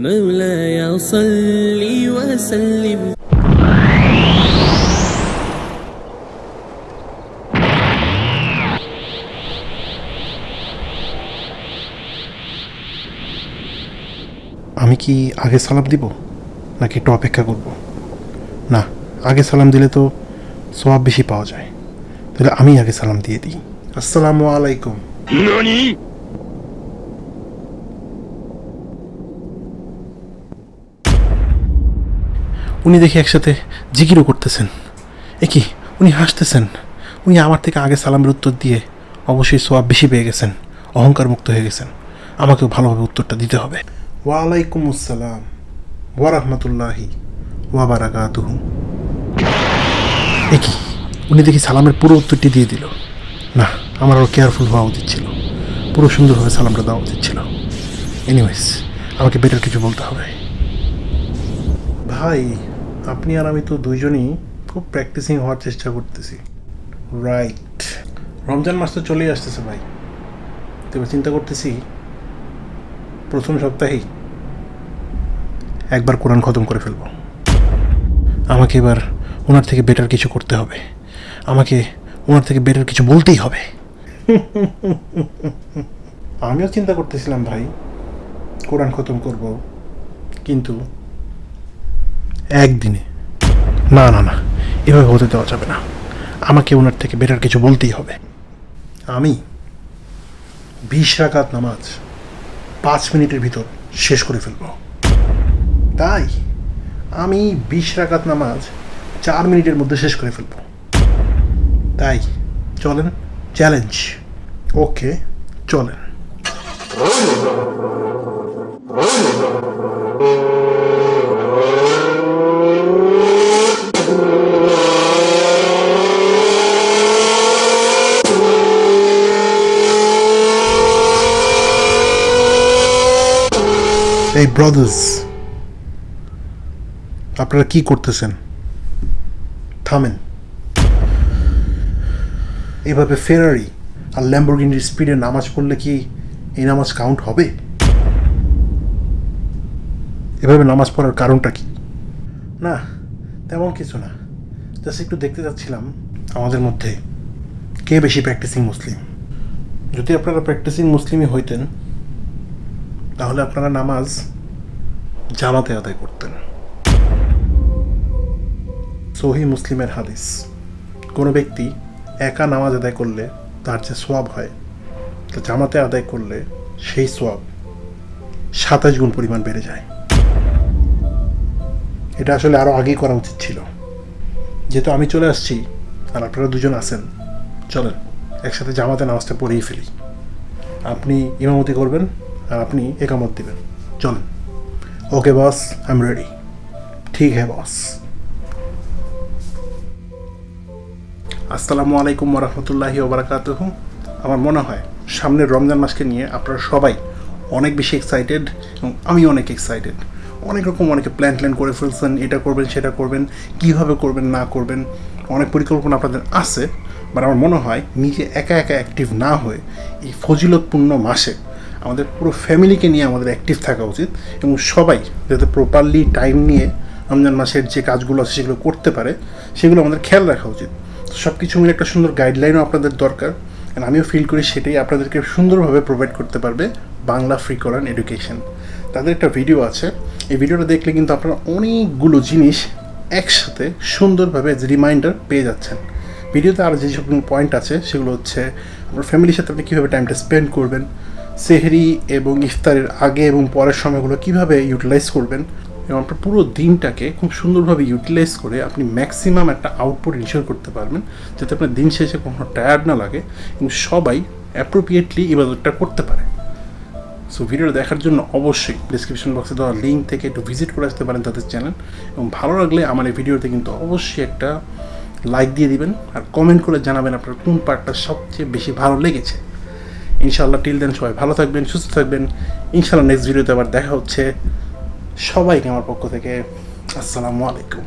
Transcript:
مولاي صل وسلم আমি কি আগে সালাম দিব নাকি একটু অপেক্ষা করব না আগে সালাম দিলে তো সোয়াব বেশি পাওয়া যায় তাহলে আমি আগে সালাম দিয়ে দিই আসসালামু আলাইকুম উনি দেখি একসাথে জিকিরও করতেছেন। এ কি উনি হাসতেছেন। উনি আমার থেকে আগে সালামের উত্তর দিয়ে অবশ্যই সোয়াব বেশি পেয়ে গেছেন অহংকার মুক্ত হয়ে গেছেন। আমাকেও ভালোভাবে উত্তরটা দিতে হবে। ওয়ালাইকুম আসসালাম। ওয়া রাহমাতুল্লাহি ওয়া এ কি উনি দেখি সালামের পুরো উত্তরটি দিয়ে দিল। না আমার আরও কেয়ারফুল হওয়া উচিত ছিল। পুরো সুন্দরভাবে সালামটা দেওয়া উচিত ছিল। এনিওয়েজ আমাকে বেটার কিছু বলতে হবে। ভাই আপনি আর আমি তো দুইজনই খুব প্র্যাকটিসিং হওয়ার চেষ্টা করতেছি। রাইট রমজান মাস তো চলেই আসতেছে ভাই। তো এবার চিন্তা করতেছি, প্রথম সপ্তাহেই একবার কোরআন খতম করে ফেলব। আমাকে এবার ওনার থেকে বেটার কিছু করতে হবে। আমাকে ওনার থেকে বেটার কিছু বলতেই হবে। আমিও চিন্তা করতেছিলাম ভাই, কোরআন খতম করব। কিন্তু একদিনে। না না না, এভাবে হতে দেওয়া যাবে না। আমাকে ওনার থেকে বেটার কিছু বলতেই হবে। আমি বিশ রাকাত নামাজ পাঁচ মিনিটের ভিতর শেষ করে ফেলব। তাই আমি বিশ রাকাত নামাজ চার মিনিটের মধ্যে শেষ করে ফেলব। তাই চলেন চ্যালেঞ্জ ওকে চলেন। এই ব্রাদার্স আপনারা কি করতেছেন? থামেন। এভাবে ফেরারি আর ল্যাম্বরগিনির স্পিডে নামাজ পড়লে কি এই নামাজ কাউন্ট হবে? এভাবে নামাজ পড়ার কারণটা কি? না, তেমন কিছু না। জাস্ট একটু দেখতে যাচ্ছিলাম আমাদের মধ্যে। কে বেশি প্র্যাকটিসিং মুসলিম যদি আপনারা প্র্যাকটিসিং মুসলিমই হইতেন তাহলে আপনারা নামাজ জামাতে আদায় করতেন। সহি মুসলিমের হাদিস, কোনো ব্যক্তি একা নামাজ আদায় করলে তার যে সোয়াব হয়, তা জামাতে আদায় করলে সেই সোয়াব সাতাশ গুণ পরিমাণ বেড়ে যায়। এটা আসলে আরও আগেই করা উচিত ছিল। যেহেতু আমি চলে আসছি আর আপনারা দুজন আছেন, চলেন, একসাথে জামাতে নামাজটা পড়েই ফেলি। আপনি ইমামতি করবেন আপনি একামত দিবেন। চলেন। Okay, boss I am ready ঠিক হ্যাঁ বস। আসসালামু আলাইকুম রহমতুল্লাহি ওবরাকাতুহ। আমার মনে হয় সামনের রমজান মাসকে নিয়ে আপনারা সবাই অনেক বেশি এক্সাইটেড এবং আমি অনেক এক্সাইটেড অনেক রকম অনেকে প্ল্যান ট্ল্যান করে ফেলছেন, এটা করবেন, সেটা করবেন, কীভাবে করবেন, না করবেন, অনেক পরিকল্পনা আপনাদের আছে বাট আমার মনে হয় নিজে একা একা অ্যাক্টিভ না হয়ে এই ফজিলতপূর্ণ মাসে আমাদের পুরো ফ্যামিলিকে নিয়ে আমাদের অ্যাক্টিভ থাকা উচিত এবং সবাই যাতে প্রপারলি টাইম নিয়ে রমজান মাসের যে কাজগুলো আছে সেগুলো করতে পারে, সেগুলো আমাদের খেয়াল রাখা উচিত। সব কিছু মিলে একটা সুন্দর গাইডলাইনও আপনাদের দরকার and আমিও ফিল করি সেটাই আপনাদেরকে সুন্দরভাবে প্রোভাইড করতে পারবে বাংলা ফ্রি করান এডুকেশন তাদের একটা ভিডিও আছে, এই ভিডিওটা দেখলে কিন্তু আপনারা অনেকগুলো জিনিস একসাথে সুন্দরভাবে রিমাইন্ডার পেয়ে যাচ্ছেন। ভিডিওতে আর যেসব পয়েন্ট আছে সেগুলো হচ্ছে, আপনার ফ্যামিলির সাথে আপনি কীভাবে টাইমটা স্পেন্ড করবেন সেহরি এবং ইফতারের আগে এবং পরের সময়গুলো কীভাবে ইউটিলাইজ করবেন এবং আপনার পুরো দিনটাকে খুব সুন্দরভাবে ইউটিলাইজ করে আপনি ম্যাক্সিমাম একটা আউটপুট ইনশিওর করতে পারবেন, যাতে আপনার দিন শেষে কখনো টায়ার্ড না লাগে এবং সবাই অ্যাপ্রোপ্রিয়েটলি ইবাদতটা করতে পারে। সো ভিডিওটা দেখার জন্য অবশ্যই ডিসক্রিপশন বক্সে দেওয়া লিঙ্ক থেকে একটু ভিজিট করে আসতে পারেন তাদের চ্যানেল এবং ভালো লাগলে আমার এই ভিডিওতে কিন্তু অবশ্যই একটা লাইক দিয়ে দিবেন আর কমেন্ট করে জানাবেন আপনার কোন পার্টটা সবচেয়ে বেশি ভালো লেগেছে। ইনশাল্লাহ টিল দেন সবাই ভালো থাকবেন, সুস্থ থাকবেন। ইনশাল্লাহ নেক্সট ভিডিওতে আবার দেখা হচ্ছে। সবাইকে আমার পক্ষ থেকে আসসালামু আলাইকুম।